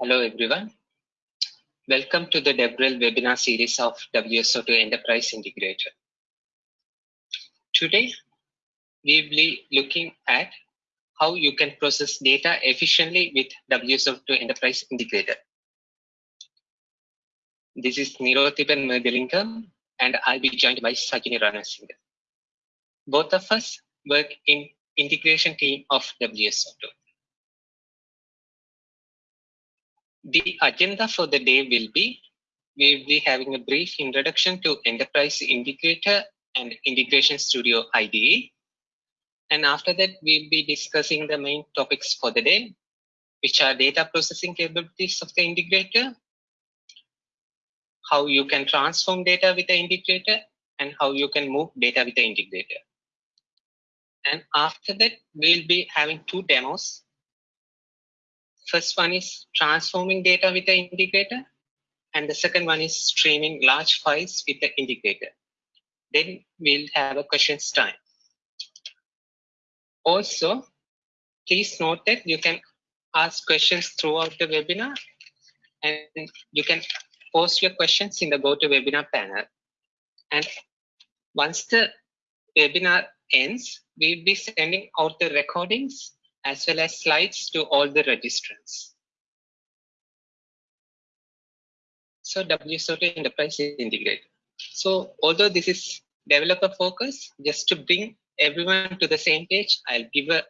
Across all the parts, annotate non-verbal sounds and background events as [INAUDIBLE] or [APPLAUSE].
Hello everyone. Welcome to the DevRel webinar series of WSO2 Enterprise Integrator. Today, we will be looking at how you can process data efficiently with WSO2 Enterprise Integrator. This is Nirothipan Mergalingam and I'll be joined by Sajini Ranasinghe. Both of us work in integration team of WSO2. The agenda for the day will be, we will be having a brief introduction to Enterprise Integrator and Integration Studio IDE. And after that, we'll be discussing the main topics for the day, which are data processing capabilities of the integrator, how you can transform data with the integrator, and how you can move data with the integrator. And after that, we'll be having two demos First one is transforming data with the integrator, and the second one is streaming large files with the integrator. Then we'll have a questions time. Also, please note that you can ask questions throughout the webinar and you can post your questions in the GoToWebinar panel. And once the webinar ends, we'll be sending out the recordings as well as slides to all the registrants. So WSO2 Enterprise Integrator. So although this is developer focus, just to bring everyone to the same page, I'll give a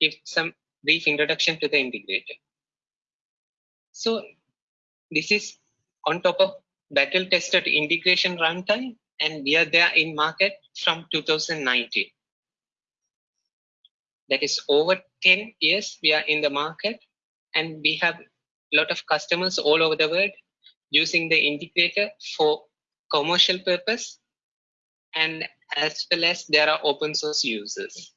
give some brief introduction to the integrator. So this is on top of battle tested integration runtime and we are there in market from 2019 that is over 10 years we are in the market and we have a lot of customers all over the world using the integrator for commercial purpose and as well as there are open source users.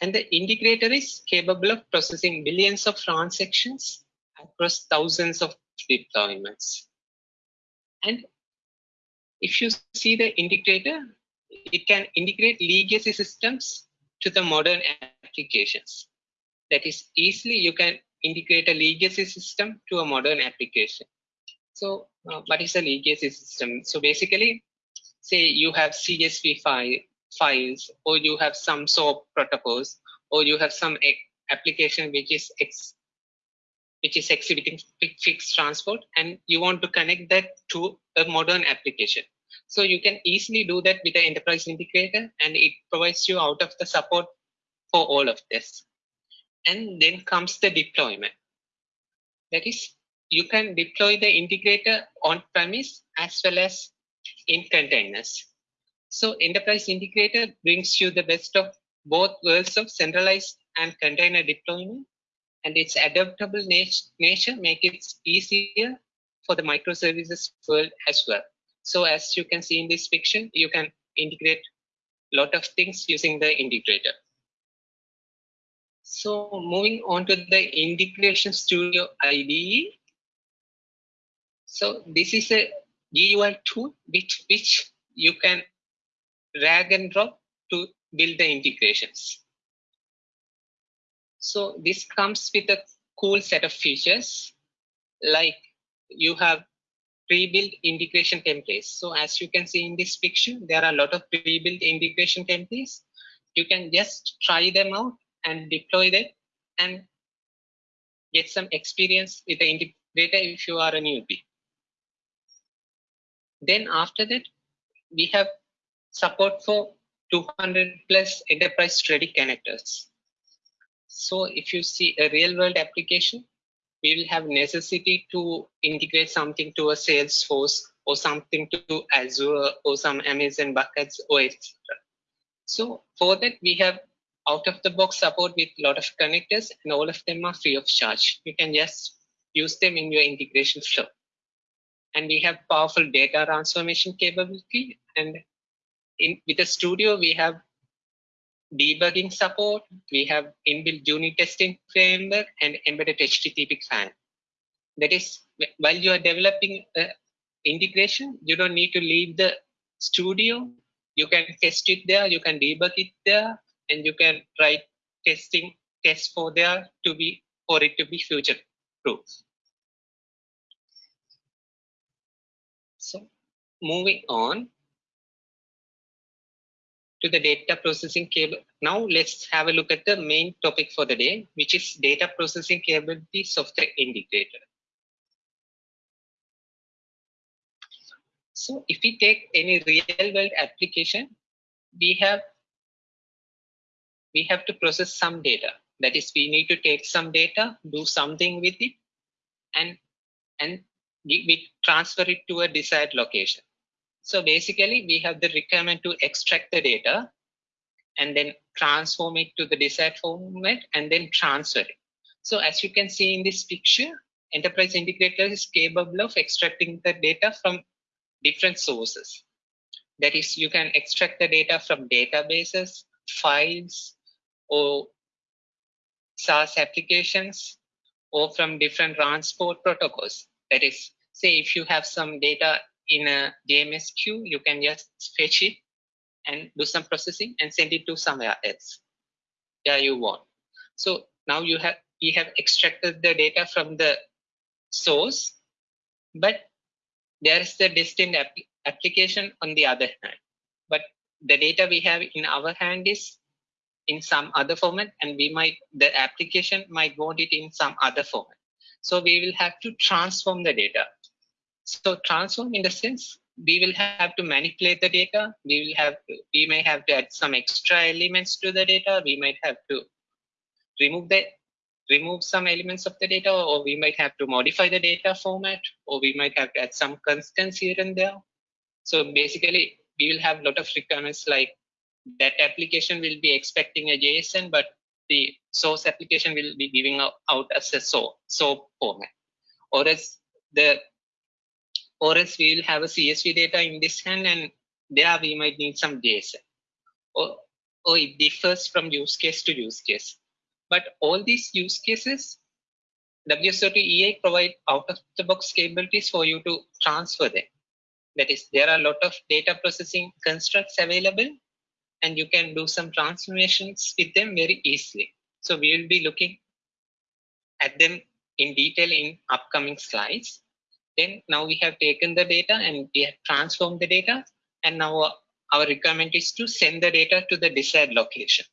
And the integrator is capable of processing billions of transactions across thousands of deployments. And if you see the integrator, it can integrate legacy systems to the modern applications. That is easily you can integrate a legacy system to a modern application. So uh, what is a legacy system? So basically, say you have CSV file, files or you have some SOAP protocols or you have some application which is which is exhibiting fixed transport and you want to connect that to a modern application. So you can easily do that with the enterprise integrator and it provides you out of the support for all of this. And then comes the deployment. That is, you can deploy the integrator on premise as well as in containers. So enterprise integrator brings you the best of both worlds of centralized and container deployment and its adaptable nature make it easier for the microservices world as well. So as you can see in this picture, you can integrate a lot of things using the integrator. So moving on to the Integration Studio IDE. So this is a GUI tool which, which you can drag and drop to build the integrations. So this comes with a cool set of features like you have pre-built integration templates. So as you can see in this picture, there are a lot of pre-built integration templates. You can just try them out and deploy them and get some experience with the integrator if you are a newbie. Then after that, we have support for 200 plus enterprise ready connectors. So if you see a real world application, we will have necessity to integrate something to a Salesforce or something to Azure or some Amazon buckets or etc. So for that, we have out of the box support with a lot of connectors and all of them are free of charge. You can just use them in your integration flow. And we have powerful data transformation capability. And in with the studio, we have debugging support. We have inbuilt unit testing framework and embedded HTTP client. That is, while you are developing uh, integration, you don't need to leave the studio. You can test it there, you can debug it there, and you can write testing tests for there to be for it to be future proof. So moving on, to the data processing cable. Now let's have a look at the main topic for the day, which is data processing capability software integrator. So if we take any real world application, we have we have to process some data. That is, we need to take some data, do something with it, and and we transfer it to a desired location. So basically, we have the requirement to extract the data and then transform it to the desired format and then transfer it. So as you can see in this picture, Enterprise Integrator is capable of extracting the data from different sources. That is, you can extract the data from databases, files, or SaaS applications, or from different transport protocols. That is, say if you have some data in a JMS queue, you can just fetch it and do some processing and send it to somewhere else. Yeah, you want. So now you have we have extracted the data from the source, but there is the destined ap application on the other hand. But the data we have in our hand is in some other format and we might the application might want it in some other format. So we will have to transform the data so transform in the sense we will have to manipulate the data. We will have to, we may have to add some extra elements to the data. We might have to remove the remove some elements of the data, or we might have to modify the data format, or we might have to add some constants here and there. So basically, we will have a lot of requirements like that application will be expecting a JSON, but the source application will be giving out, as a SOAP, SOAP format. Or as the or else we will have a CSV data in this hand and there we might need some JSON. Or, or it differs from use case to use case. But all these use cases, WSO2 EI provide out-of-the-box capabilities for you to transfer them. That is, there are a lot of data processing constructs available and you can do some transformations with them very easily. So we will be looking at them in detail in upcoming slides. Then now we have taken the data and we have transformed the data. And now uh, our requirement is to send the data to the desired location.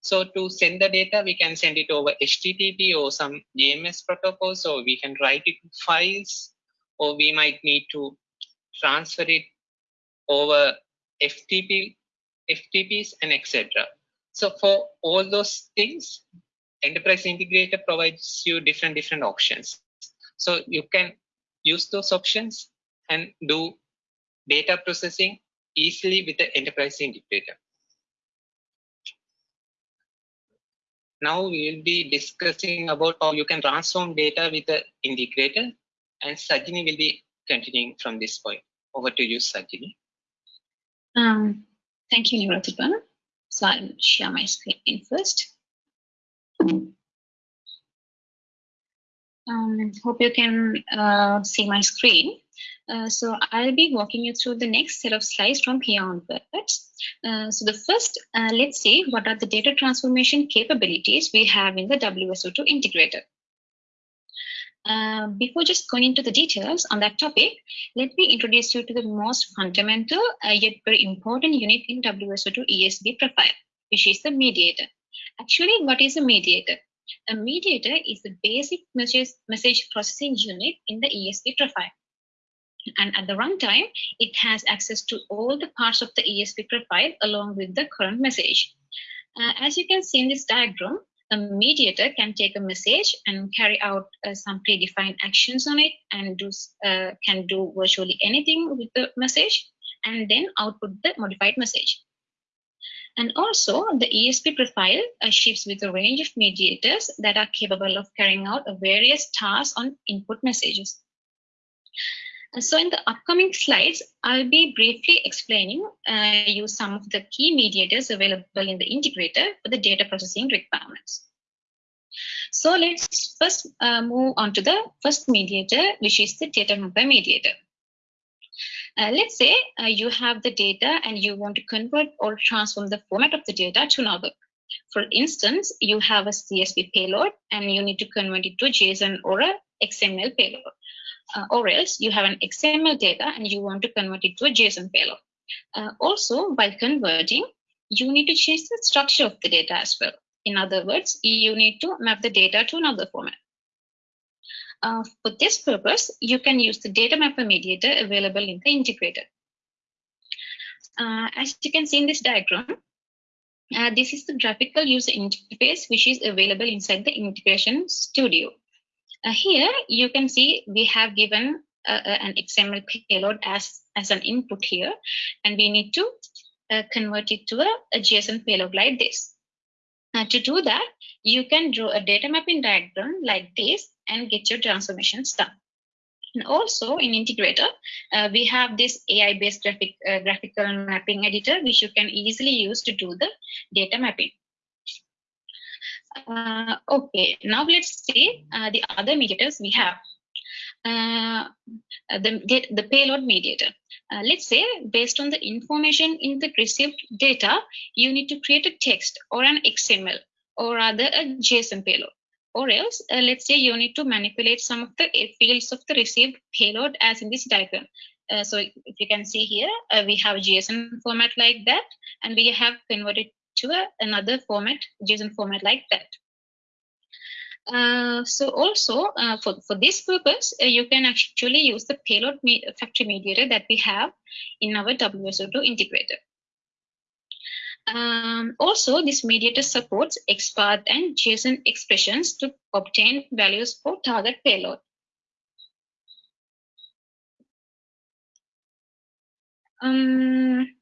So to send the data, we can send it over HTTP or some JMS protocols, or we can write it in files, or we might need to transfer it over FTP, FTPs and etc. So for all those things, Enterprise Integrator provides you different different options. So you can use those options and do data processing easily with the enterprise integrator. Now we will be discussing about how you can transform data with the integrator and Sajini will be continuing from this point. Over to you, Sajini. Um, thank you, Nirathipa. So I'll share my screen first. Um, hope you can uh, see my screen. Uh, so I'll be walking you through the next set of slides from here onwards. Uh, so the first, uh, let's see what are the data transformation capabilities we have in the WSO2 integrator. Uh, before just going into the details on that topic, let me introduce you to the most fundamental uh, yet very important unit in WSO2 ESB profile, which is the mediator. Actually, what is a mediator? A mediator is the basic message, processing unit in the ESB profile. And at the runtime, it has access to all the parts of the ESB profile along with the current message. Uh, as you can see in this diagram, a mediator can take a message and carry out uh, some predefined actions on it and do, uh, can do virtually anything with the message and then output the modified message. And also the ESB profile uh, ships with a range of mediators that are capable of carrying out various tasks on input messages. So in the upcoming slides, I'll be briefly explaining uh, you some of the key mediators available in the integrator for the data processing requirements. So let's first uh, move on to the first mediator, which is the data mapper mediator. Uh, let's say uh, you have the data and you want to convert or transform the format of the data to another. For instance, you have a CSV payload and you need to convert it to JSON or a XML payload. uh, or else you have an XML data and you want to convert it to a JSON payload. Uh, also, while converting, you need to change the structure of the data as well. In other words, you need to map the data to another format. Uh, for this purpose, you can use the data mapper mediator available in the integrator. Uh, as you can see in this diagram, uh, this is the graphical user interface which is available inside the integration studio. Uh, here you can see we have given uh, an XML payload as, as an input here, and we need to convert it to a, a, JSON payload like this. to do that, you can draw a data mapping diagram like this and get your transformations done. And also in integrator, uh, we have this AI-based graphic, uh, graphical mapping editor, which you can easily use to do the data mapping. Uh, okay, now let's see uh, the other mediators we have. Uh, the, the payload mediator. Uh, let's say based on the information in the received data, you need to create a text or an XML or rather a JSON payload or else uh, let's say you need to manipulate some of the fields of the received payload as in this diagram. Uh, so if you can see here, uh, we have JSON format like that, and we have converted to a, another format, JSON format like that. Uh, so also uh, for, for this purpose, uh, you can actually use the payload me factory mediator that we have in our WSO2 integrator. Um, also, this mediator supports XPath and JSON expressions to obtain values for target payload. Um,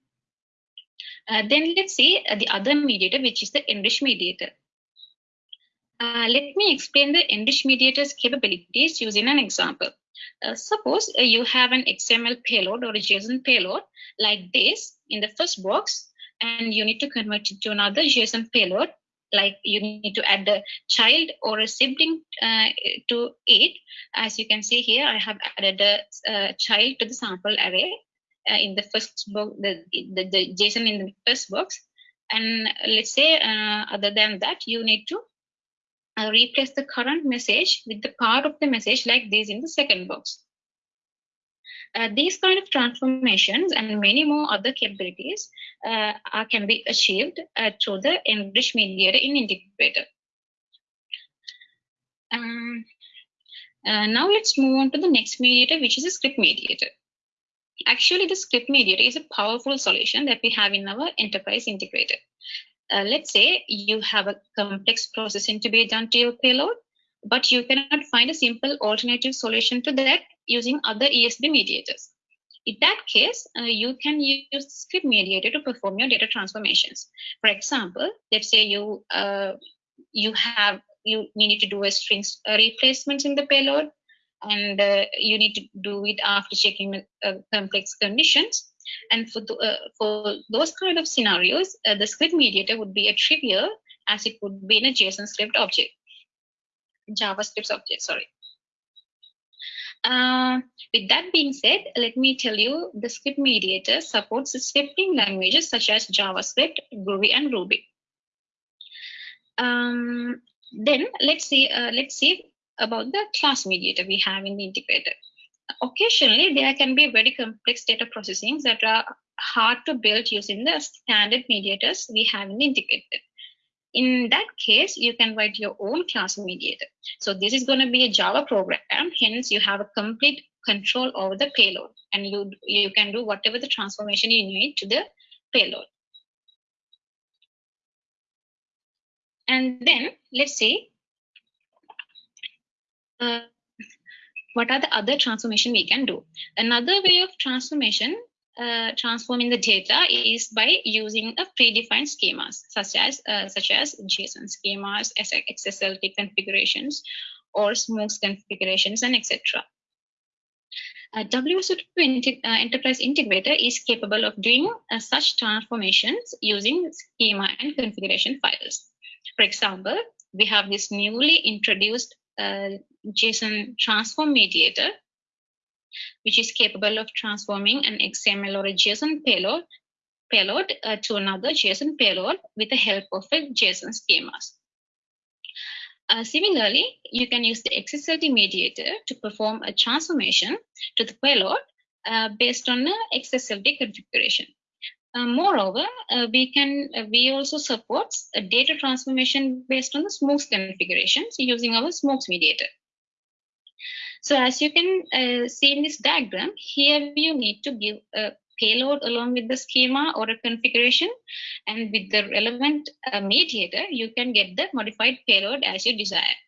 uh, then let's see uh, the other mediator, which is the enrich mediator. Uh, let me explain the enrich mediator's capabilities using an example. Uh, suppose uh, you have an XML payload or a JSON payload like this in the first box and you need to convert it to another JSON payload like you need to add a child or a sibling uh, to it. As you can see here, I have added a, a child to the sample array uh, in the first box, the, the, the, JSON in the first box. And let's say, uh, other than that, you need to uh, replace the current message with the part of the message like this in the second box. Uh, these kind of transformations and many more other capabilities uh, are, can be achieved uh, through the enrich mediator in integrator. Um, uh, now let's move on to the next mediator, which is a script mediator. Actually, the script mediator is a powerful solution that we have in our enterprise integrator. Uh, let's say you have a complex processing to be done to your payload, but you cannot find a simple alternative solution to that using other ESB mediators. In that case, uh, you can use script mediator to perform your data transformations. For example, let's say you uh, you have you need to do a string uh, replacement in the payload, and uh, you need to do it after checking uh, complex conditions. And for the, for those kind of scenarios, the script mediator would be a trivial as it would be in a JSON script object, JavaScript object. Sorry. Uh, with that being said, let me tell you the script mediator supports scripting languages such as JavaScript, Groovy, and Ruby. Um, then let's see, uh, let's see about the class mediator we have in the integrator. Occasionally, there can be very complex data processing that are hard to build using the standard mediators we have in the integrator. In that case, you can write your own class mediator. So this is going to be a Java program. Hence, you have a complete control over the payload and you, you can do whatever the transformation you need to the payload. And then let's see uh, what are the other transformation we can do. Another way of transformation uh, transforming the data is by using a predefined schemas such as uh, such as JSON schemas, XSLT configurations, or Smooks configurations, and etc. Uh, WSO2 uh, Enterprise Integrator is capable of doing uh, such transformations using schema and configuration files. For example, we have this newly introduced uh, JSON transform mediator which is capable of transforming an XML or a JSON payload, payload uh, to another JSON payload with the help of a JSON schemas. Uh, similarly, you can use the XSLT mediator to perform a transformation to the payload uh, based on the XSLT configuration. Uh, moreover, uh, we can uh, we also support a data transformation based on the Smooks configurations using our Smooks mediator. So as you can uh, see in this diagram, here you need to give a payload along with the schema or a configuration, and with the relevant uh, mediator, you can get the modified payload as you desire.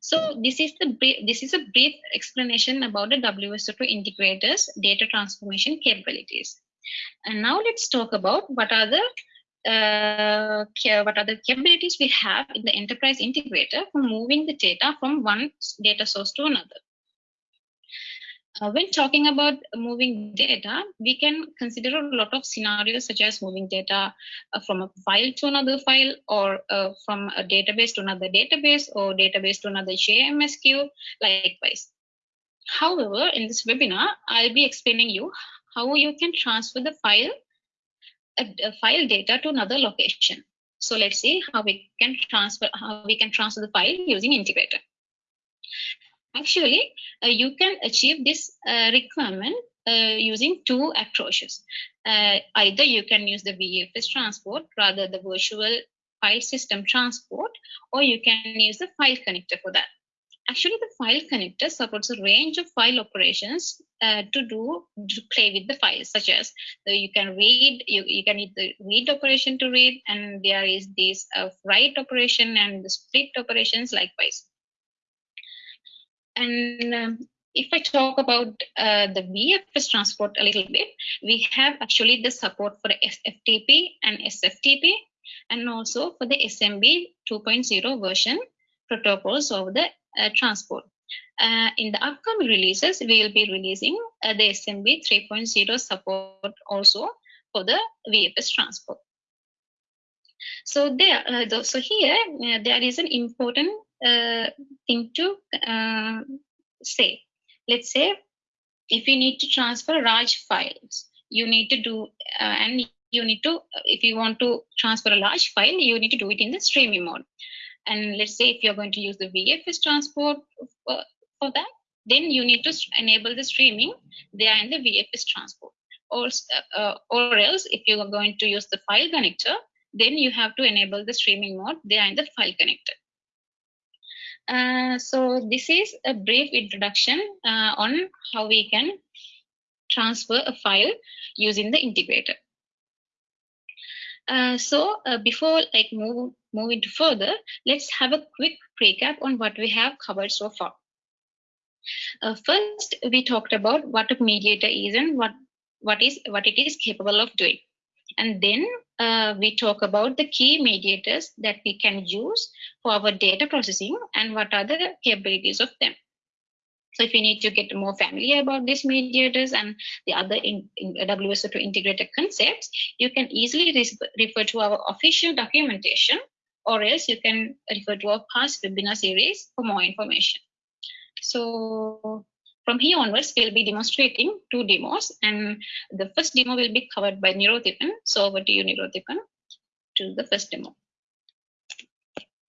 So this is the this is a brief explanation about the WSO2 integrators data transformation capabilities. And now let's talk about what are the uh, what are the capabilities we have in the enterprise integrator for moving the data from one data source to another. Uh, when talking about moving data, we can consider a lot of scenarios such as moving data uh, from a file to another file or uh, from a database to another database or database to another JMS queue, likewise. However, in this webinar, I'll be explaining you how you can transfer the file a, a file data to another location. So let's see how we can transfer how we can transfer the file using integrator. Actually, uh, you can achieve this uh, requirement uh, using two approaches. Uh, either you can use the VFS transport, rather the virtual file system transport, or you can use the file connector for that. Actually, the file connector supports a range of file operations uh, to do to play with the files, such as uh, you can read, you, you can the read operation to read, and there is this uh, write operation and the split operations likewise. And um, if I talk about uh, the VFS transport a little bit, we have actually the support for FTP and SFTP, and also for the SMB 2.0 version protocols of the uh, transport. Uh, in the upcoming releases, we will be releasing uh, the SMB 3.0 support also for the VFS transport. So there, uh, so here uh, there is an important uh, thing to say. Let's say if you need to transfer large files, you need to do and you need to if you want to transfer a large file, you need to do it in the streaming mode. And let's say if you're going to use the VFS transport for, for that, then you need to enable the streaming there in the VFS transport. Or, uh, or else, if you are going to use the file connector, then you have to enable the streaming mode there in the file connector. Uh, so this is a brief introduction uh, on how we can transfer a file using the integrator. Uh, so uh, before like move move into further, let's have a quick recap on what we have covered so far. Uh, first, we talked about what a mediator is and what what is what it is capable of doing, and then uh, we talk about the key mediators that we can use for our data processing and what are the capabilities of them. So if you need to get more familiar about these mediators and the other in, in WSO2 integrated concepts, you can easily refer to our official documentation or else you can refer to our past webinar series for more information. So from here onwards, we'll be demonstrating two demos and the first demo will be covered by Nirothipan. So over to you, Nirothipan, to the first demo.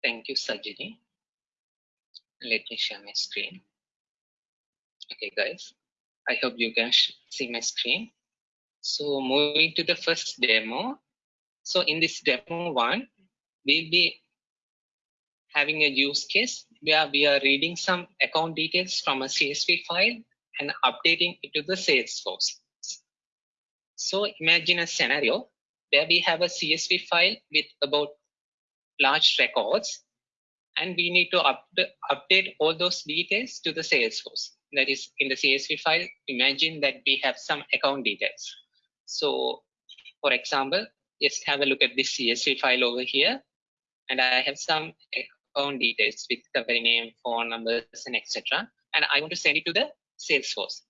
Thank you, Sajini. Let me share my screen. Okay, guys, I hope you can see my screen. So moving to the first demo. So in this demo one, we'll be having a use case where we are reading some account details from a CSV file and updating it to the Salesforce. So imagine a scenario where we have a CSV file with about large records and we need to up update all those details to the Salesforce. That is in the CSV file, imagine that we have some account details. So for example, just have a look at this CSV file over here and I have some account details with company name, phone numbers, and etc. And I want to send it to the Salesforce.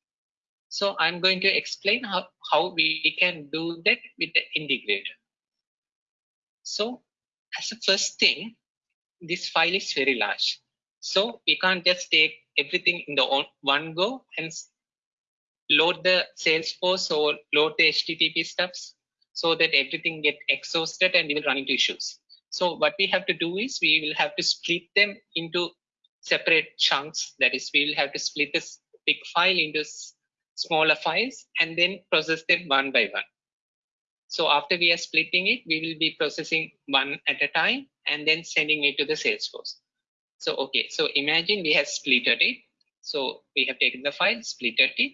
So I'm going to explain how, how we can do that with the integrator. So as a first thing, this file is very large. So we can't just take everything in the one go and load the Salesforce or load the HTTP stuffs so that everything get exhausted and we will run into issues. So what we have to do is we will have to split them into separate chunks. That is, we will have to split this big file into smaller files and then process them one by one. So after we are splitting it, we will be processing one at a time and then sending it to the Salesforce. So, okay, so imagine we have splitted it. So we have taken the file, splitted it.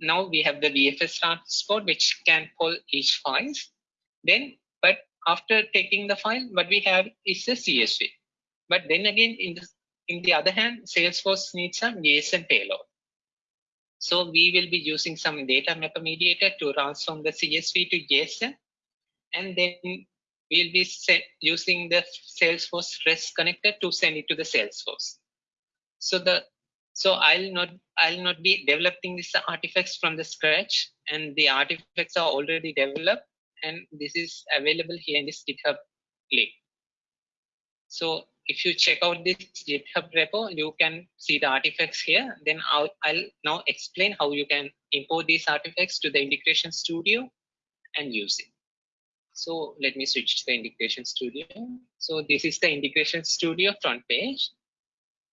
Now we have the VFS transport, which can pull each files. Then, but after taking the file, what we have is a CSV. But then again, in the, in the other hand, Salesforce needs some JSON payload. So we will be using some data mapper mediator to transform the CSV to JSON. And then we'll be using the Salesforce REST connector to send it to the Salesforce. So the so I'll not I'll not be developing these artifacts from the scratch, and the artifacts are already developed, and this is available here in this GitHub link. So if you check out this GitHub repo, you can see the artifacts here. Then I'll, I'll now explain how you can import these artifacts to the integration studio and use it. So let me switch to the integration studio. So this is the integration studio front page.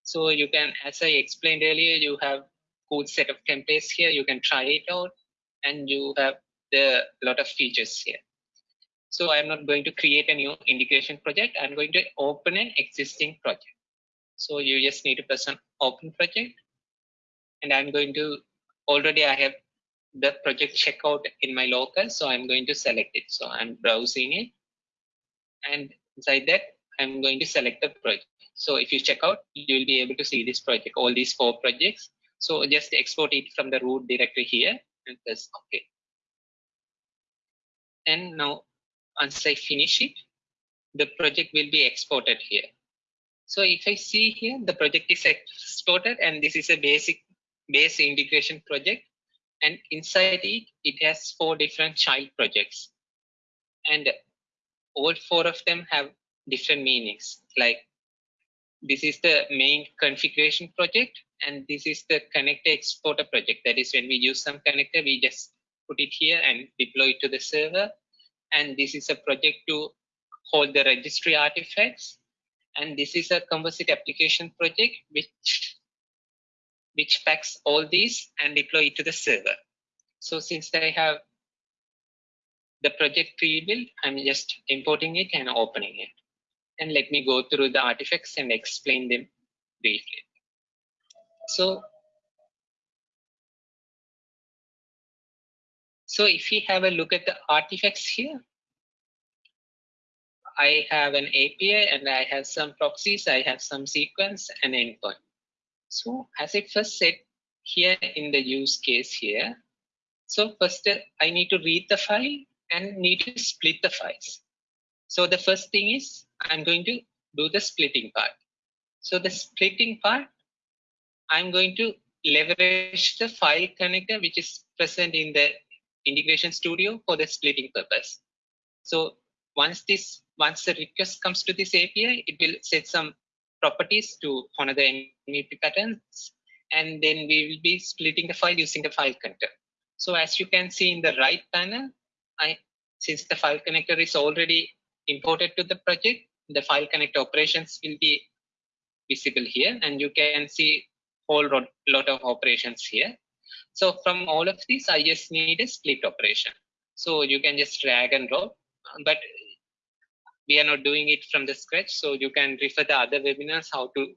So you can, as I explained earlier, you have good set of templates here. You can try it out and you have the lot of features here. So I'm not going to create a new integration project. I'm going to open an existing project. So you just need to press on open project. And I'm going to, already I have the project checkout in my local. So I'm going to select it. So I'm browsing it. And inside that, I'm going to select the project. So if you check out, you will be able to see this project, all these four projects. So just export it from the root directory here and press OK. And now once I finish it, the project will be exported here. So if I see here, the project is exported and this is a basic base integration project. And inside it, it has four different child projects. And all four of them have different meanings. Like this is the main configuration project and this is the connector exporter project. That is when we use some connector, we just put it here and deploy it to the server. And this is a project to hold the registry artifacts. And this is a composite application project which which packs all these and deploy it to the server. So since i have the project pre-built i'm just importing it and opening it. And let me go through the artifacts and explain them briefly. So So if we have a look at the artifacts here, I have an API and I have some proxies, I have some sequence and endpoint. So as I first said here in the use case here, so first I need to read the file and need to split the files. So the first thing is I'm going to do the splitting part. So the splitting part, I'm going to leverage the file connector which is present in the integration studio for the splitting purpose. So once this once the request comes to this API, it will set some properties to honor the MVP patterns, and then we will be splitting the file using the file connector. So as you can see in the right panel, I since the file connector is already imported to the project, the file connector operations will be visible here, and you can see whole lot of operations here. So from all of these, I just need a split operation. So you can just drag and drop, but we are not doing it from the scratch. So you can refer the other webinars how to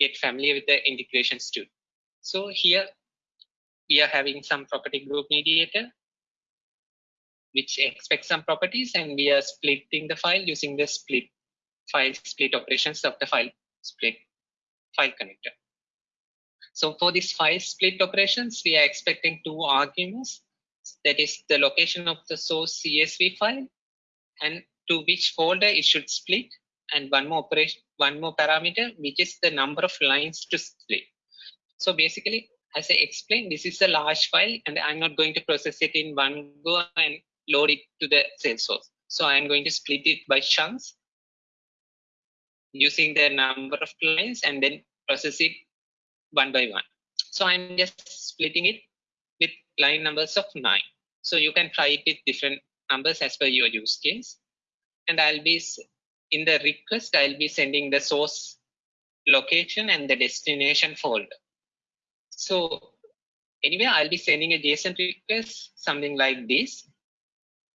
get familiar with the integration studio. So here we are having some property group mediator, which expects some properties and we are splitting the file using the split file split operations of the file split file connector. So for these file split operations, we are expecting two arguments. That is the location of the source CSV file and to which folder it should split and one more operation, one more parameter, which is the number of lines to split. So basically, as I explained, this is a large file and I'm not going to process it in one go and load it to the Salesforce. So I'm going to split it by chunks using the number of lines and then process it one by one. So I'm just splitting it with line numbers of nine. So you can try it with different numbers as per your use case. and I'll be in the request, I'll be sending the source location and the destination folder. So anyway, I'll be sending a JSON request, something like this.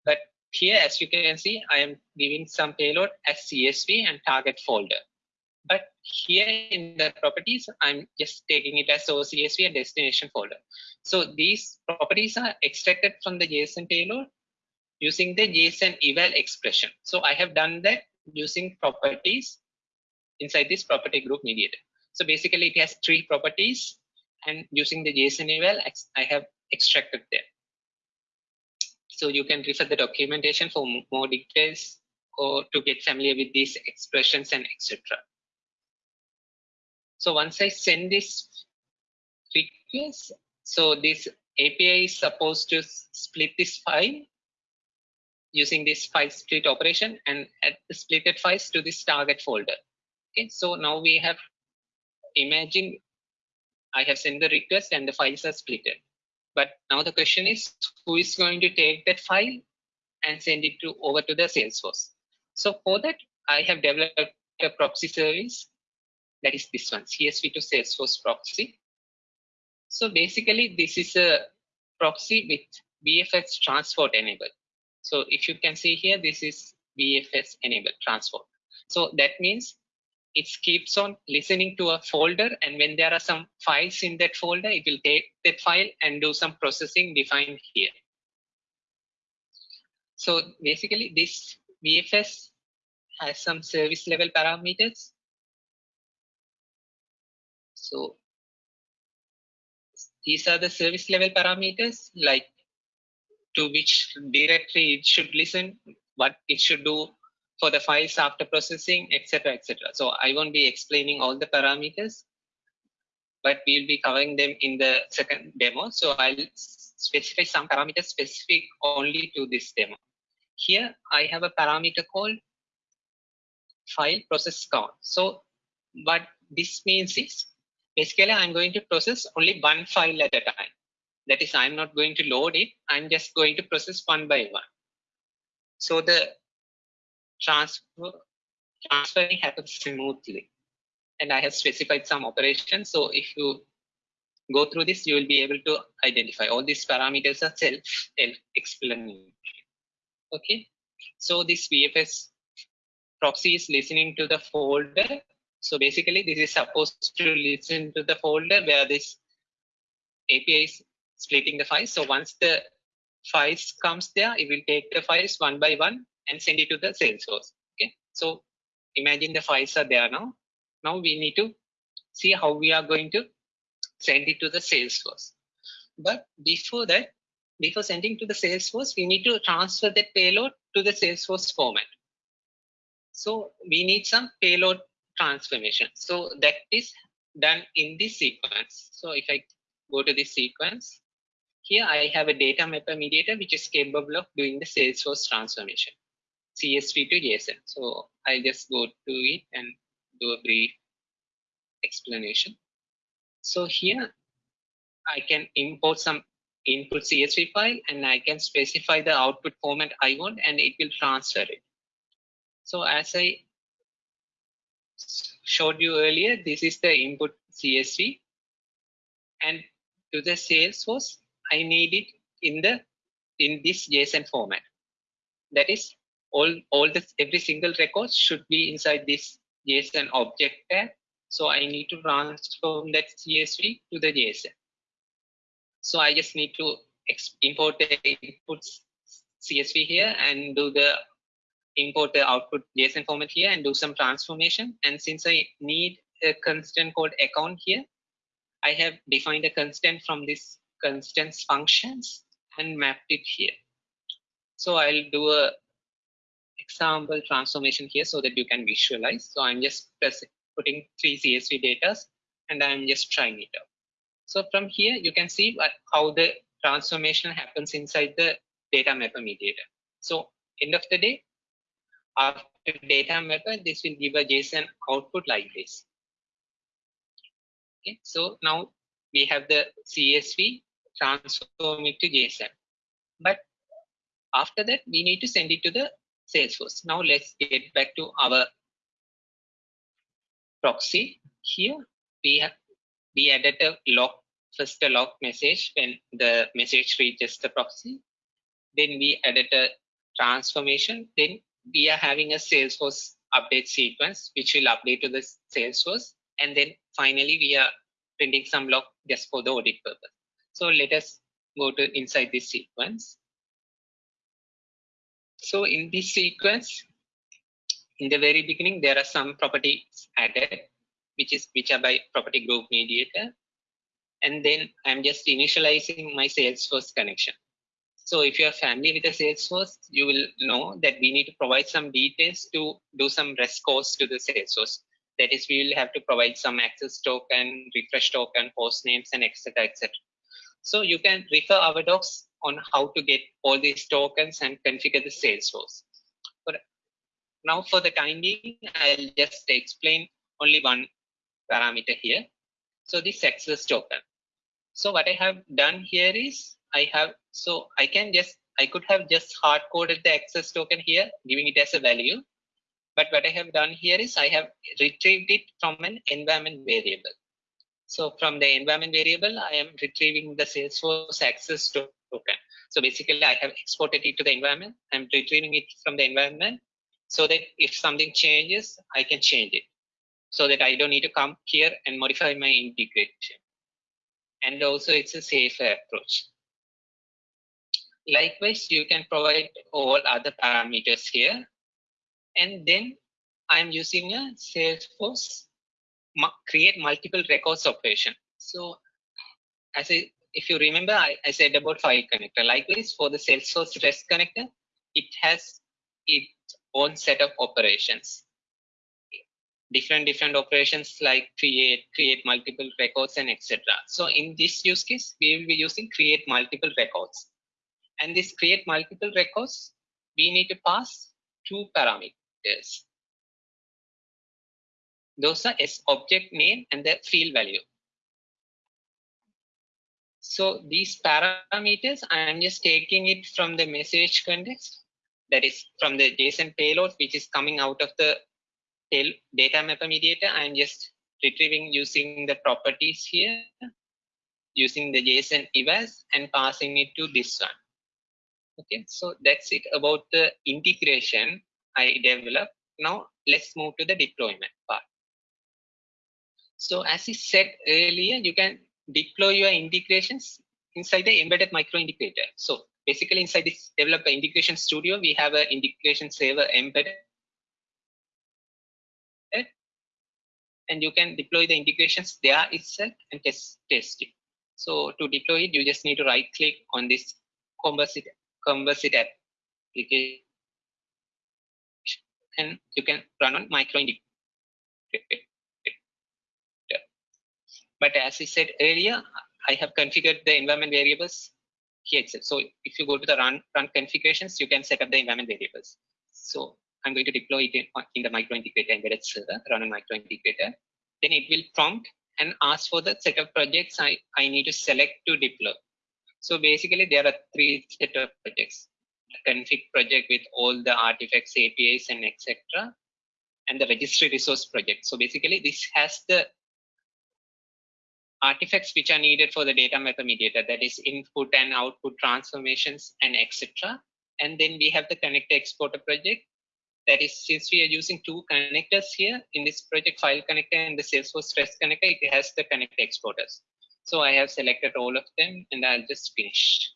But here, as you can see, I am giving some payload as CSV and target folder. But here in the properties, I'm just taking it as source CSV and destination folder. So these properties are extracted from the JSON payload using the JSON eval expression. So I have done that using properties inside this property group mediator. So basically it has three properties and using the JSON eval, I have extracted them. So you can refer the documentation for more details or to get familiar with these expressions and etc. So once I send this request, so this API is supposed to split this file using this file split operation and add the splitted files to this target folder. Okay, so now we have imagine I have sent the request and the files are splitted. But now the question is who is going to take that file and send it to over to the Salesforce. So for that, I have developed a proxy service that is this one, CSV to Salesforce proxy. So basically, this is a proxy with VFS transport enabled. So if you can see here, this is VFS enabled transport. So that means it keeps on listening to a folder and when there are some files in that folder, it will take that file and do some processing defined here. So basically this VFS has some service level parameters. So these are the service level parameters like to which directory it should listen, what it should do for the files after processing, etc. etc. So I won't be explaining all the parameters, but we'll be covering them in the second demo. So I'll specify some parameters specific only to this demo. Here I have a parameter called file process count. So what this means is basically I'm going to process only one file at a time. That is, I'm not going to load it. I'm just going to process one by one. So the transfer transferring happens smoothly. And I have specified some operations. So if you go through this, you will be able to identify all these parameters are self-explanatory. Okay. So this VFS proxy is listening to the folder. So basically, this is supposed to listen to the folder where this API is splitting the files. So once the files comes there, it will take the files one by one and send it to the Salesforce. Okay. So imagine the files are there now. Now we need to see how we are going to send it to the Salesforce. But before that, before sending to the Salesforce, we need to transfer that payload to the Salesforce format. So we need some payload transformation. So that is done in this sequence. So if I go to this sequence, here I have a data mapper mediator which is capable of doing the Salesforce transformation, CSV to JSON. So I'll just go to it and do a brief explanation. So here I can import some input CSV file and I can specify the output format I want and it will transfer it. So as I showed you earlier, this is the input CSV and to the Salesforce, I need it in the in this JSON format. That is all all this every single record should be inside this JSON object tag. So I need to transform that CSV to the JSON. So I just need to import the input CSV here and do the import the output JSON format here and do some transformation. And since I need a constant called account here, I have defined a constant from this constants functions and mapped it here. So I'll do a example transformation here so that you can visualize. So I'm just putting three CSV data and I'm just trying it out. So from here, you can see how the transformation happens inside the data mapper mediator. So end of the day, after data mapper, this will give a JSON output like this. Okay, so now we have the CSV transform it to JSON. But after that, we need to send it to the Salesforce. Now let's get back to our proxy. Here we have we added a log first a log message when the message reaches the proxy. Then we added a transformation. Then we are having a Salesforce update sequence which will update to the Salesforce. And then finally we are printing some log just for the audit purpose. So let us go to inside this sequence. So in this sequence, in the very beginning, there are some properties added, which is which are by property group mediator. And then I'm just initializing my Salesforce connection. So if you're familiar with the Salesforce, you will know that we need to provide some details to do some REST calls to the Salesforce. That is, we will have to provide some access token, refresh token, host names, and etc. etc. So you can refer our docs on how to get all these tokens and configure the Salesforce. But now for the time being, I'll just explain only one parameter here. So this access token. So what I have done here is I have, so I can just, I could have just hard coded the access token here, giving it as a value. But what I have done here is I have retrieved it from an environment variable. So from the environment variable, I am retrieving the Salesforce access token. So basically I have exported it to the environment. I'm retrieving it from the environment so that if something changes, I can change it so that I don't need to come here and modify my integration. And also it's a safer approach. Likewise, you can provide all other parameters here. And then I'm using a Salesforce create multiple records operation. So as I, if you remember, I, I said about file connector. Likewise, for the Salesforce REST connector, it has its own set of operations. Different different operations like create, create multiple records, and etc. So in this use case, we will be using create multiple records. And this create multiple records, we need to pass two parameters. Those are S object name and the field value. So these parameters, I am just taking it from the message context, that is from the JSON payload, which is coming out of the data mapper mediator. I am just retrieving using the properties here, using the JSON evals and passing it to this one. Okay, so that's it about the integration I developed. Now let's move to the deployment part. So as I said earlier, you can deploy your integrations inside the embedded micro integrator. So basically inside this developer integration studio, we have an integration server embedded. And you can deploy the integrations there itself and test, test it. So to deploy it, you just need to right click on this composite, composite application and you can run on micro. But as I said earlier, I have configured the environment variables here itself. So if you go to the run, run configurations, you can set up the environment variables. So I'm going to deploy it in, the micro integrator embedded server, run a micro integrator. Then it will prompt and ask for the set of projects I, I need to select to deploy. So basically there are three set of projects. A config project with all the artifacts, APIs and etc. And the registry resource project. So basically this has the artifacts which are needed for the data mapper mediator, that is input and output transformations and etc. And then we have the connector exporter project. That is, since we are using two connectors here in this project, file connector and the Salesforce REST connector, it has the connector exporters. So I have selected all of them and I'll just finish.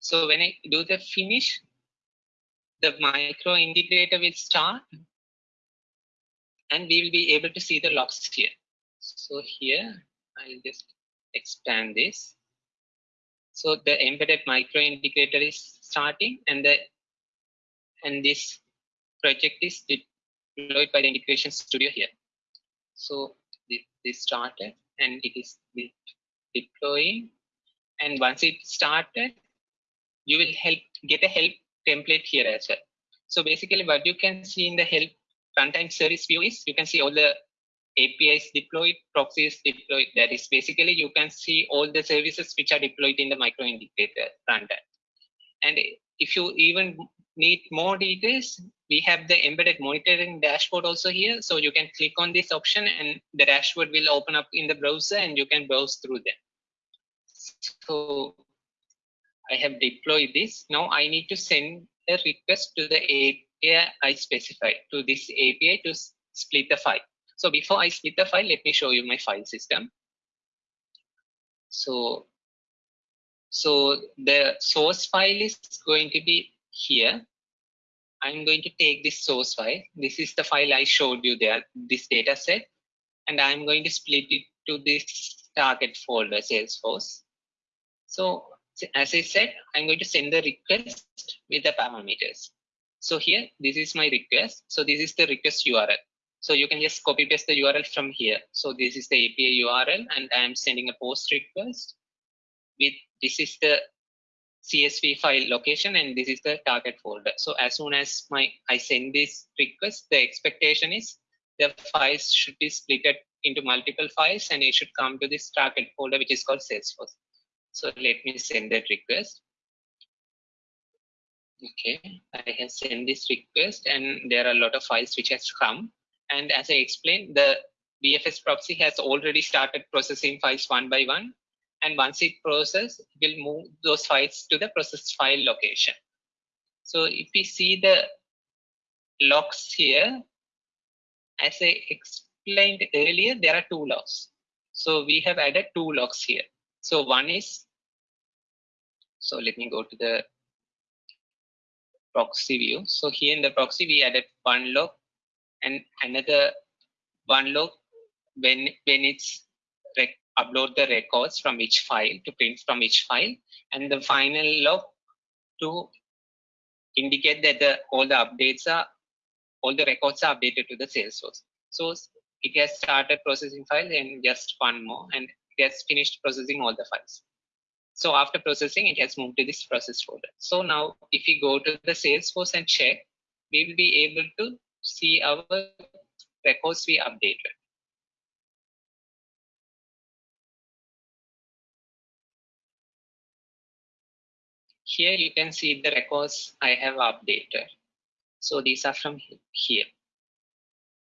So when I do the finish, the micro integrator will start and we will be able to see the logs here. So here I'll just expand this. So the embedded micro integrator is starting and the and this project is deployed by the integration studio here. So this started and it is deploying and once it started you will help get a help template here as well. So basically what you can see in the help runtime service view is you can see all the APIs deployed, proxies deployed. That is basically you can see all the services which are deployed in the micro integrator runtime. And if you even need more details, we have the embedded monitoring dashboard also here. So you can click on this option and the dashboard will open up in the browser and you can browse through them. So I have deployed this. Now I need to send a request to the API I specified to this API to split the file. So before I split the file, let me show you my file system. So, so the source file is going to be here. I'm going to take this source file. This is the file I showed you there, this data set, and I'm going to split it to this target folder, Salesforce. So as I said, I'm going to send the request with the parameters. So here, this is my request. So this is the request URL. So you can just copy paste the URL from here. So this is the API URL and I'm sending a post request with this is the CSV file location and this is the target folder. So as soon as my I send this request, the expectation is the files should be split into multiple files and it should come to this target folder which is called Salesforce. So let me send that request. Okay, I have sent this request and there are a lot of files which has come. And as I explained, the VFS proxy has already started processing files one by one and once it processes, it will move those files to the process file location. So if we see the logs here, as I explained earlier, there are two logs. So we have added two logs here. So one is, so let me go to the proxy view. So here in the proxy, we added one log and another one log when when it's upload the records from each file to print from each file and the final log to indicate that the, all the updates are all the records are updated to the Salesforce. So it has started processing files and just one more and it has finished processing all the files. So after processing, it has moved to this process folder. So now if we go to the Salesforce and check, we will be able to see our records we updated. Here you can see the records I have updated. So these are from here.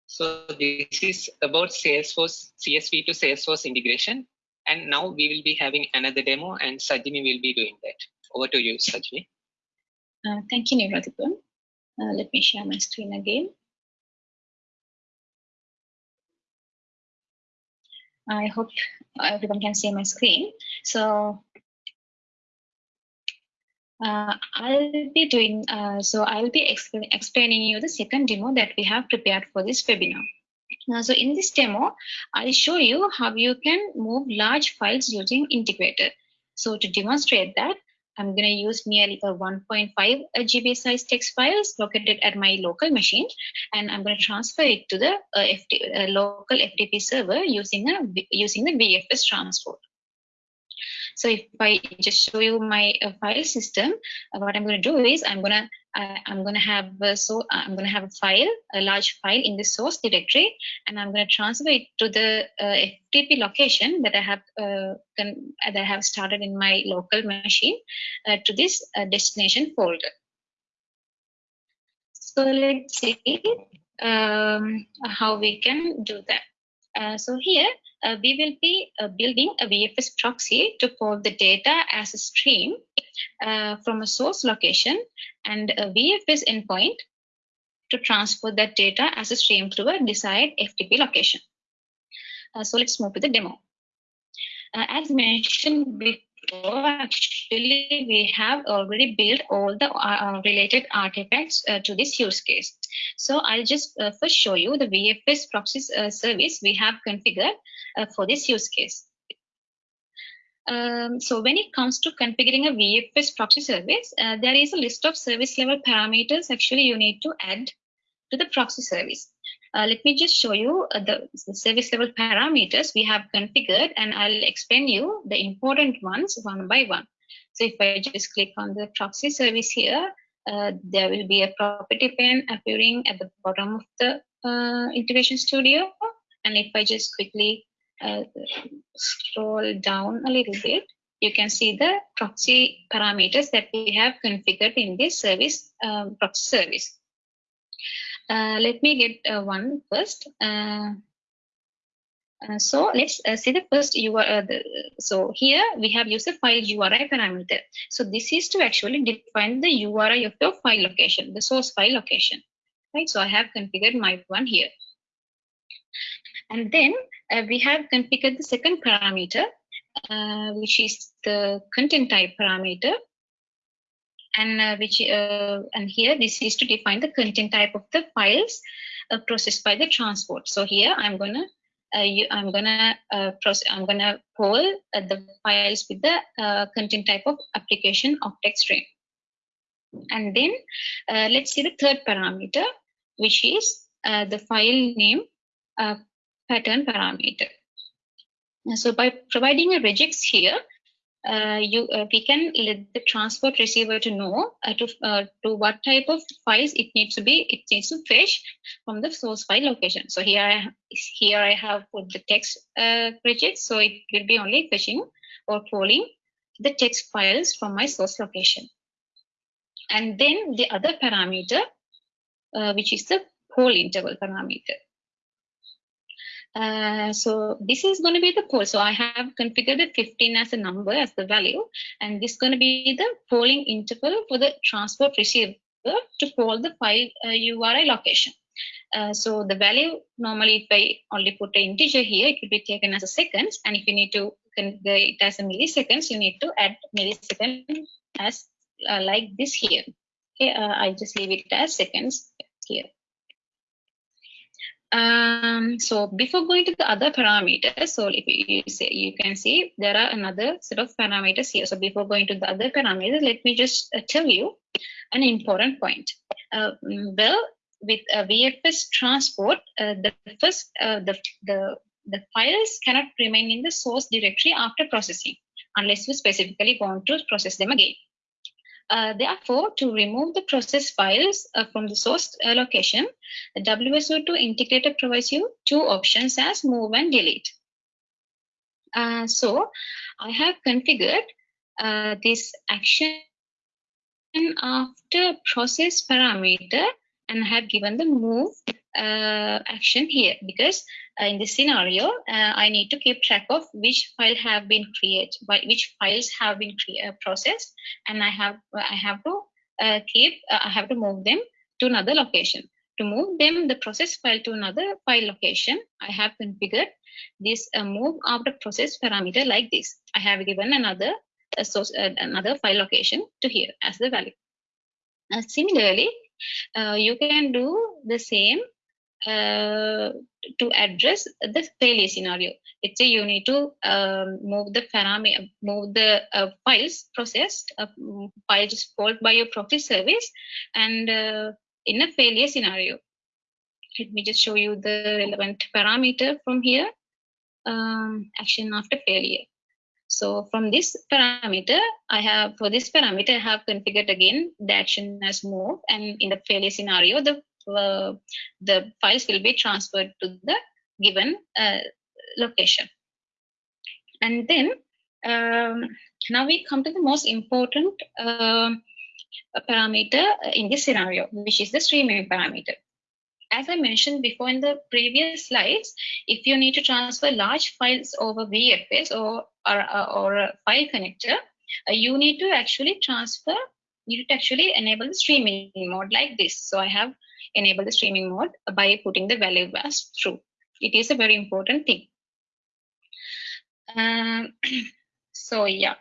So this is about Salesforce CSV to Salesforce integration. And now we will be having another demo and Sajini will be doing that. Over to you, Sajini. Uh, thank you, Niradipun. Uh, let me share my screen again. I hope everyone can see my screen. So uh, I'll be doing, uh, so I'll be exp explaining you the second demo that we have prepared for this webinar. Now, so in this demo, I'll show you how you can move large files using integrator. So to demonstrate that, I'm going to use nearly a 1.5 GB size text files located at my local machine, and I'm going to transfer it to the uh, FT, uh, local FTP server using a using the VFS transport. So if I just show you my uh, file system, uh, what I'm going to do is I'm going to uh, I'm going to have so I'm going to have a file, a large file in the source directory, and I'm going to transfer it to the FTP location that I have can, that I have started in my local machine to this destination folder. So let's see um, how we can do that. Uh, so here uh, we will be uh, building a VFS proxy to pull the data as a stream uh, from a source location and a VFS endpoint to transfer that data as a stream to a desired FTP location. Uh, so let's move to the demo. Uh, as mentioned before, actually we have already built all the uh, related artifacts uh, to this use case. So I'll just uh, first show you the VFS proxy uh, service we have configured uh, for this use case. Um, so when it comes to configuring a VFS proxy service, uh, there is a list of service level parameters actually you need to add to the proxy service. Uh, let me just show you uh, the, the, service level parameters we have configured and I'll explain you the important ones one by one. So if I just click on the proxy service here, uh, there will be a property pane appearing at the bottom of the uh, integration studio. And if I just quickly uh, scroll down a little bit, you can see the proxy parameters that we have configured in this service um, proxy service. Uh, let me get uh, one first. Uh, uh, so let's uh, see the first URL. So here we have user file URI parameter. So this is to actually define the URI of the file location, the source file location. Right. So I have configured my one here. And then we have configured the second parameter, which is the content type parameter. And uh, which and here this is to define the content type of the files processed by the transport. So here I'm gonna uh, you, I'm gonna uh, process, I'm gonna pull uh, the files with the uh, content type of application octet stream. And then uh, let's see the third parameter, which is uh, the file name pattern parameter. So by providing a regex here, uh, you uh, we can let the transport receiver to know uh, to uh, to what type of files it needs to be it needs to fetch from the source file location. So here i here i have put the text uh, regex so it will be only fetching or pulling the text files from my source location. And then the other parameter uh, which is the poll interval parameter uh, so this is going to be the poll. So I have configured the 15 as a number as the value, and this is going to be the polling interval for the transport receiver to poll the file uh, URI location. Uh, so the value normally if I only put an integer here, it will be taken as a seconds. And if you need to convert it as a milliseconds, you need to add millisecond as uh, like this here. Okay, uh, I just leave it as seconds here. Um, so before going to the other parameters, so if you say you can see there are another set of parameters here. So before going to the other parameters, let me just uh, tell you an important point. Uh, well, with a VFS transport, uh, the first uh, the the the files cannot remain in the source directory after processing unless you specifically want to process them again. Uh, therefore, to remove the process files uh, from the source uh, location, the WSO2 integrator provides you two options as move and delete. Uh, so I have configured uh, this action after process parameter and have given the move uh, action here because in this scenario uh, I need to keep track of which file have been created which files have been uh, processed and I have I have to uh, keep uh, I have to move them to another location. To move them the process file to another file location I have configured this move after process parameter like this. I have given another source another file location to here as the value. Similarly you can do the same uh, to address the failure scenario. It's a you need to um, move the parameter, move the uh, files processed, uh, file just called by your proxy service, and uh, in a failure scenario. Let me just show you the relevant parameter from here. Um, action after failure. So from this parameter, I have for this parameter, I have configured again the action as move, and in the failure scenario, the uh, the files will be transferred to the given uh, location. And then um, now we come to the most important uh, parameter in this scenario, which is the streaming parameter. As I mentioned before in the previous slides, if you need to transfer large files over VFS or, or, or a file connector, uh, you need to actually transfer, you need to actually enable the streaming mode like this. So I have enable the streaming mode by putting the value as true. It is a very important thing. Um, [CLEARS THROAT] so yeah.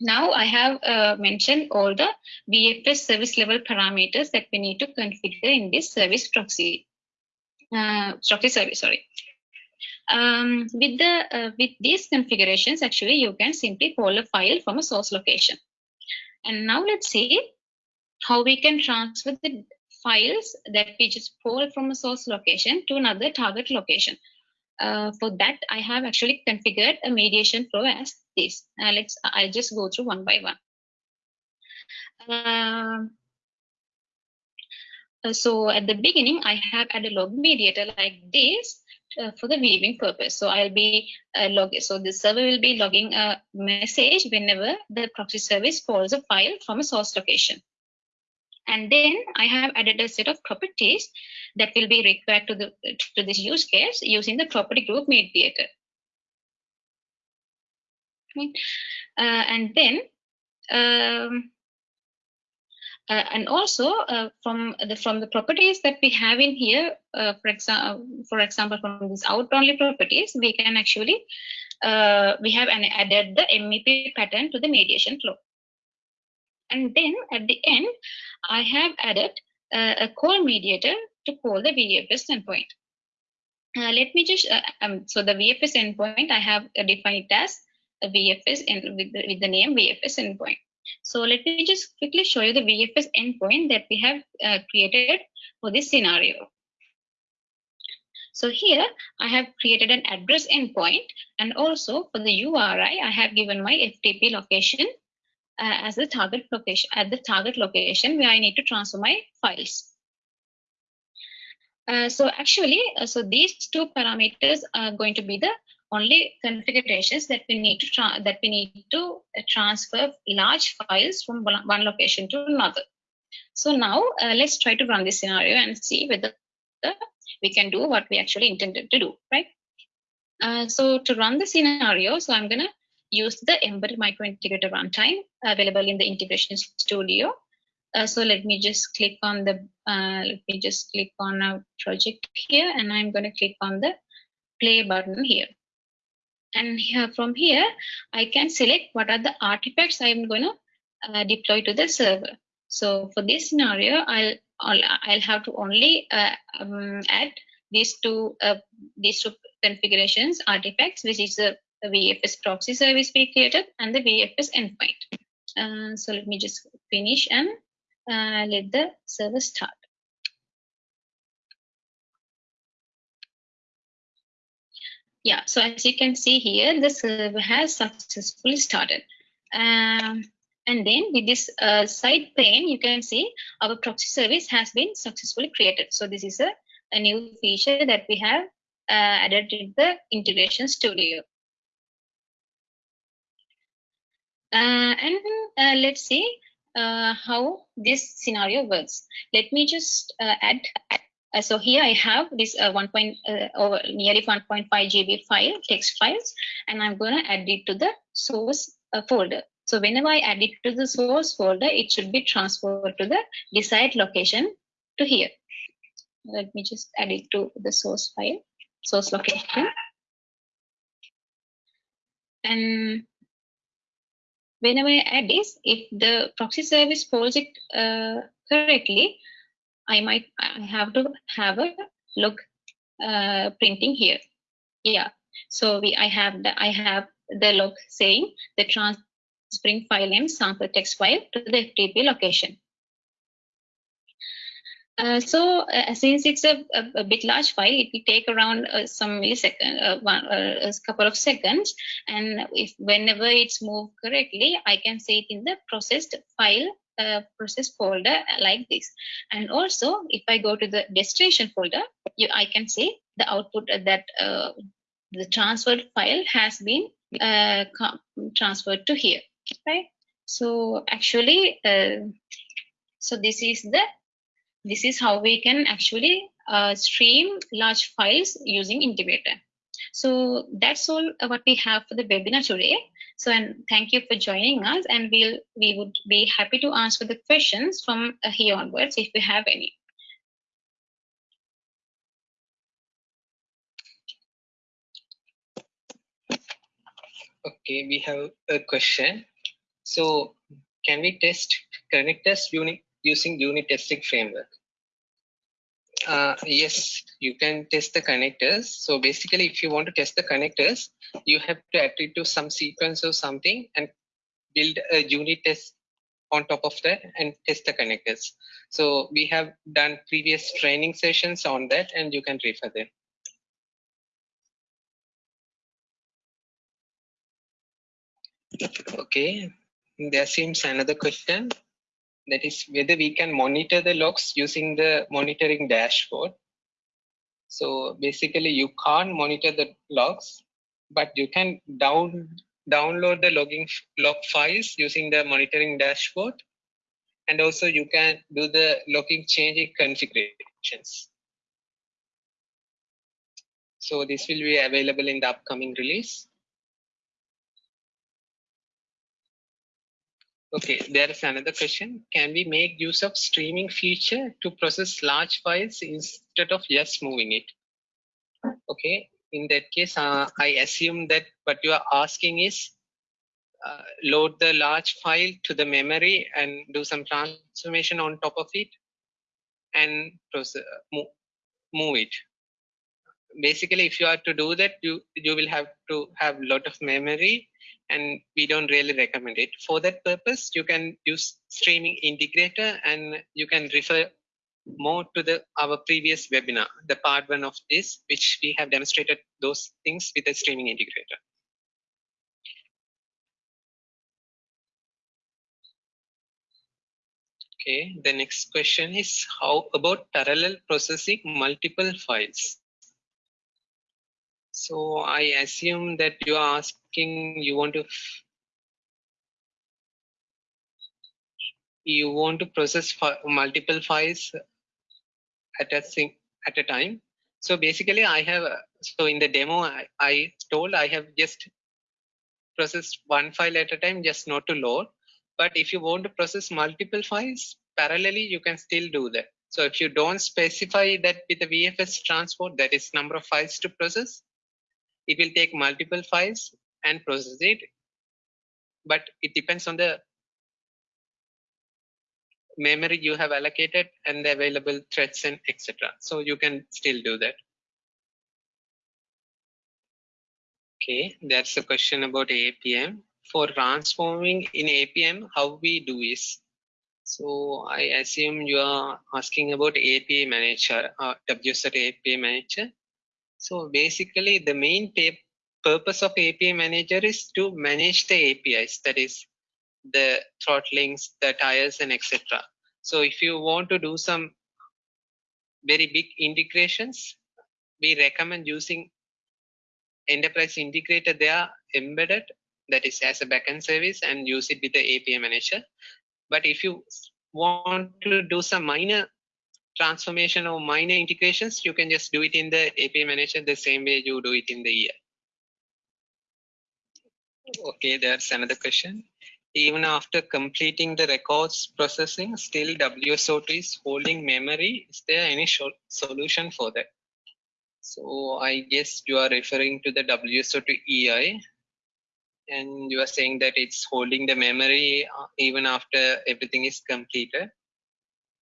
Now I have uh, mentioned all the VFS service level parameters that we need to configure in this service proxy, uh, proxy service, sorry. Um, with the uh, with these configurations, actually, you can simply call a file from a source location. And now let's see how we can transfer the files that we just pull from a source location to another target location. Uh, for that, I have actually configured a mediation flow as this. Uh, let's, I'll just go through one by one. Uh, Uh, so at the beginning, I have added a log mediator like this uh, for the viewing purpose. So I'll be uh, log. So the server will be logging a message whenever the proxy service calls a file from a source location. And then I have added a set of properties that will be required to the to this use case using the property group mediator. Okay. Uh, and then um, uh, and also uh, from the from the properties that we have in here, uh, for example, for example, from these out only properties, we can actually uh, we have an added the MEP pattern to the mediation flow. And then at the end, I have added uh, a call mediator to call the VFS endpoint. Uh, let me just, um, so the VFS endpoint, I have defined it as a VFS with the, with the name VFS endpoint. So let me just quickly show you the VFS endpoint that we have uh, created for this scenario. So here I have created an address endpoint and also for the URI, I have given my FTP location uh, as the target location at the target location where I need to transfer my files. Uh, so actually, uh, so these two parameters are going to be the only configurations that we need to that we need to transfer large files from one location to another. So now uh, let's try to run this scenario and see whether we can do what we actually intended to do, right? Uh, so to run the scenario, so I'm gonna use the embedded micro integrator runtime available in the integration studio. Uh, so let me just click on the, uh, let me just click on our project here and I'm gonna click on the play button here and here from here I can select what are the artifacts I'm going to uh, deploy to the server. So for this scenario, I'll I'll, I'll have to only uh, um, add these two uh, these two configurations artifacts, which is the, the VFS proxy service we created and the VFS endpoint. Uh, so let me just finish and uh, let the server start. Yeah, so as you can see here, the server has successfully started. Um, and then with this uh, side pane, you can see our proxy service has been successfully created. So this is a, a new feature that we have uh, added in the integration studio. Uh, and uh, let's see uh, how this scenario works. Let me just uh, add uh, so here I have this uh, 1. Point, uh, over nearly 1.5 GB file, text files, and I'm going to add it to the source uh, folder. So whenever I add it to the source folder, it should be transferred to the desired location to here. Let me just add it to the source file, source location. And whenever I add this, if the proxy service pulls it uh, correctly, I might I have to have a look uh, printing here. Yeah. So we I have the I have the log saying the transferring file name sample text file to the FTP location. Uh, so uh, since it's a, a, a, bit large file, it will take around uh, some millisecond, uh, one, uh, a couple of seconds. And if whenever it's moved correctly, I can see it in the processed file process folder like this. And also, if I go to the destination folder, you, I can see the output that the transferred file has been transferred to here, right? So actually, so this is the this is how we can actually uh, stream large files using integrator. So that's all what we have for the webinar today. So and thank you for joining us and we'll, we would be happy to answer the questions from uh, here onwards if we have any. Okay, we have a question. So can we test connectors unit using unit testing framework? Uh, yes, you can test the connectors. So basically, if you want to test the connectors, you have to add it to some sequence or something and build a unit test on top of that and test the connectors. So we have done previous training sessions on that and you can refer them. Okay, there seems another question. That is whether we can monitor the logs using the monitoring dashboard. So basically you can't monitor the logs, but you can down download the logging log files using the monitoring dashboard. And also you can do the logging changing configurations. So this will be available in the upcoming release. Okay, there is another question. Can we make use of streaming feature to process large files instead of just moving it? Okay, in that case, uh, I assume that what you are asking is uh, load the large file to the memory and do some transformation on top of it and process, move, move it. Basically, if you are to do that, you you will have to have a lot of memory and we don't really recommend it. For that purpose, you can use streaming integrator and you can refer more to the our previous webinar, the part one of this, which we have demonstrated those things with the streaming integrator. Okay, the next question is how about parallel processing multiple files? So I assume that you are asking, you want to, you want to process multiple files at a thing at a time. So basically I have, so in the demo, I, I told I have just processed one file at a time, just not to load. But if you want to process multiple files parallelly, you can still do that. So if you don't specify that with the VFS transport, that is number of files to process, it will take multiple files and process it. But it depends on the memory you have allocated and the available threads and etc so you can still do that. Okay that's a question about apm for transforming in apm how we do is so i assume you are asking about api manager uh, WSO2 api manager so basically the main purpose of API manager is to manage the APIs, that is the throttlings, the tiers and etc. So if you want to do some very big integrations, we recommend using enterprise integrator they are embedded that is as a backend service and use it with the API manager. But if you want to do some minor transformation or minor integrations, you can just do it in the API manager the same way you do it in the EI. Okay, there's another question. Even after completing the records processing, still WSO2 is holding memory. Is there any solution for that? So I guess you are referring to the WSO2 EI and you are saying that it's holding the memory uh, even after everything is completed.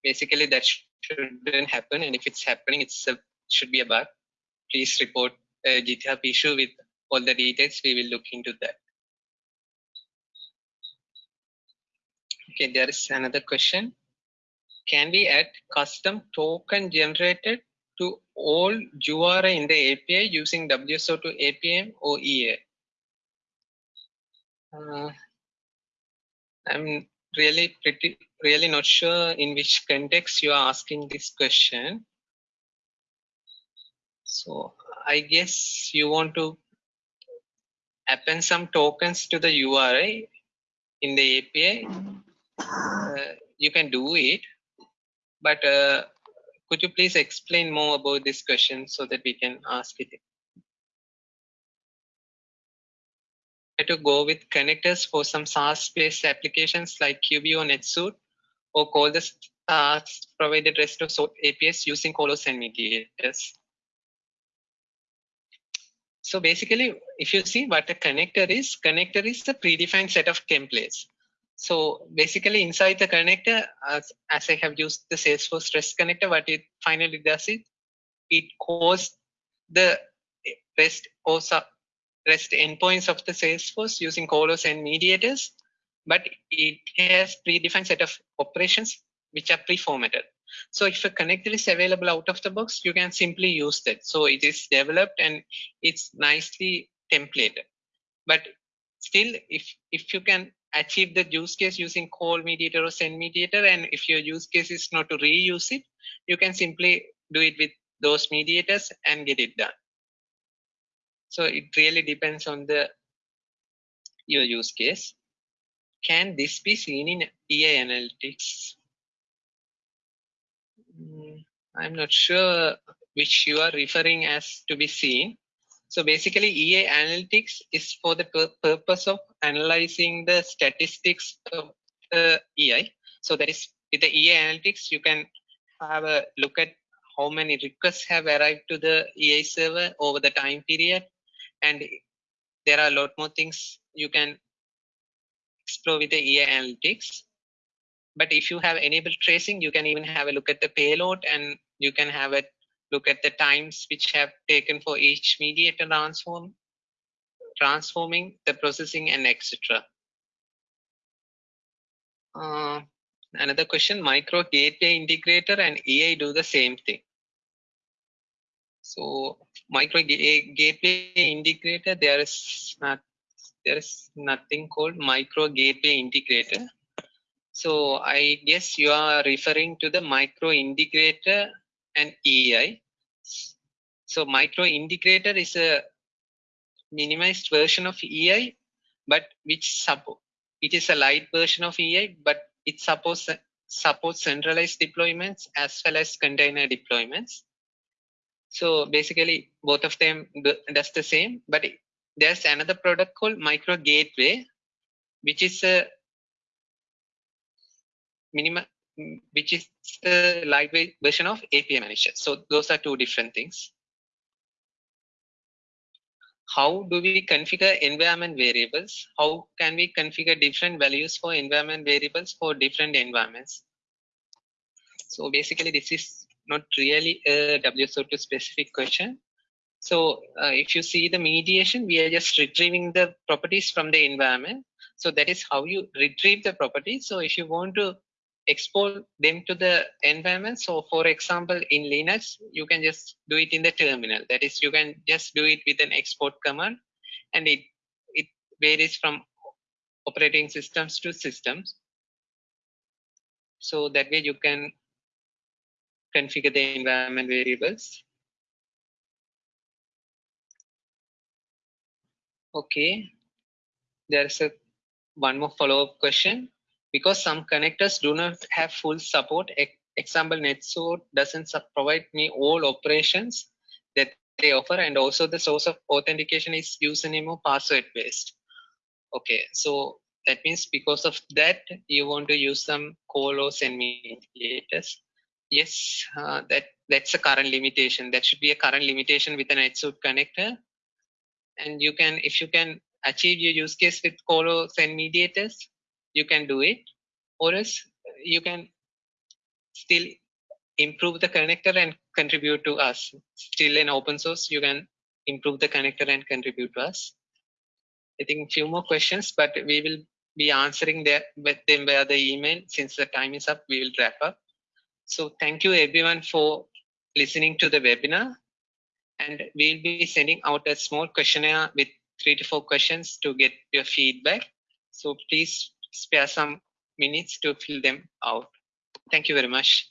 Basically, that shouldn't happen and if it's happening it's a should be a bug. Please report a github issue with all the details. We will look into that. Okay there is another question. Can we add custom token generated to all URI in the API using WSO2 APM or EA? Uh, I'm really pretty really not sure in which context you are asking this question. So I guess you want to append some tokens to the URI in the API. Uh, you can do it, but uh, could you please explain more about this question so that we can ask it? To go with connectors for some SaaS-based applications like QBO NetSuite or call the uh, provided REST or APIs using colos and mediators. So basically, if you see what a connector is, connector is the predefined set of templates. So basically inside the connector, as, as I have used the Salesforce REST connector, what it finally does is it calls the REST or REST endpoints of the Salesforce using colos and mediators but it has predefined set of operations which are pre-formatted. So if a connector is available out of the box, you can simply use that. So it is developed and it's nicely templated. But still, if, if you can achieve the use case using call mediator or send mediator. And if your use case is not to reuse it, you can simply do it with those mediators and get it done. So it really depends on the your use case. Can this be seen in EA analytics? Mm, I'm not sure which you are referring as to be seen. So basically EA analytics is for the pur purpose of analyzing the statistics of the EI. So that is with the EA analytics, you can have a look at how many requests have arrived to the EA server over the time period. And there are a lot more things you can explore with the EA analytics. But if you have enabled tracing, you can even have a look at the payload and you can have a look at the times which have taken for each mediator transform, transforming the processing and etc. Uh, another question, micro gateway integrator and EA do the same thing. So micro eh, gateway integrator, there is not there is nothing called micro gateway integrator. So I guess you are referring to the micro integrator and EI. So micro integrator is a minimized version of EI, but which support it is a light version of EI, but it supports supports centralized deployments as well as container deployments. So basically, both of them does the same, but there's another product called Micro Gateway, which is a minimum which is the lightweight version of API manager. So those are two different things. How do we configure environment variables? How can we configure different values for environment variables for different environments? So basically, this is not really a WSO2 specific question. So uh, if you see the mediation, we are just retrieving the properties from the environment. So that is how you retrieve the properties. So if you want to export them to the environment. So for example, in Linux, you can just do it in the terminal. That is, you can just do it with an export command and it, it varies from operating systems to systems. So that way you can configure the environment variables. Okay, there's a one more follow-up question. Because some connectors do not have full support example NetSuite doesn't provide me all operations that they offer and also the source of authentication is username or password based. Okay. So that means because of that you want to use some call or send mediators yes uh, that that's a current limitation. That should be a current limitation with an NetSuite connector. And you can if you can achieve your use case with call or send mediators you can do it. Or else you can still improve the connector and contribute to us. Still in open source you can improve the connector and contribute to us. I think few more questions but we will be answering them via the email. Since the time is up we will wrap up so thank you everyone for listening to the webinar and we'll be sending out a small questionnaire with three to four questions to get your feedback so please spare some minutes to fill them out. Thank you very much.